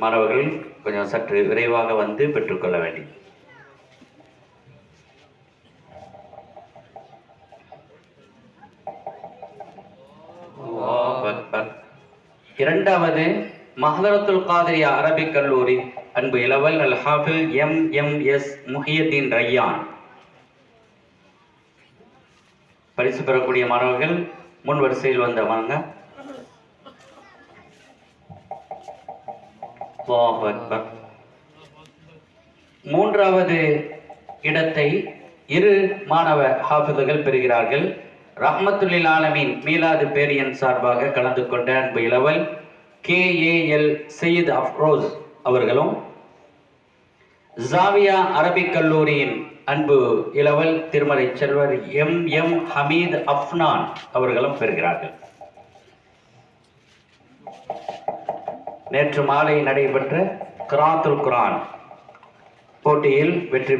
மாணவர்கள் கொஞ்சம் சற்று விரைவாக வந்து பெற்றுக்கொள்ள வேண்டும். இரண்டாவது மஹதரத்துல் காதிரியா அரபிக் கல்லூரி அன்பு இளவல் Al Hafil M M S Muhiyadeen Rayan. பரிசு பெறக்கூடிய மாணவர்கள் முன் வரிசையில் வந்த மூன்றாவது இடத்தை இரு மாணவ ஹாஃபிதுகள் பெறுகிறார்கள். ரஹ்மத்துல்லில் ஆலமின் மீலாது பேரியன் சார்பாக கலந்து கொண்ட அன்பு இளவல் K. A. L. Syed Afroz அவர்களும் ஜாவியா அரபிக் கல்லூரியின் அன்பு இளவல் திருமலை செல்வர் எம். எம். ஹமீத் அஃப்னான் அவர்களும் பெறுகிறார்கள். நேற்று மாலை நடைபெற்ற கிராத்துல் குரான் போட்டியில் வெற்றி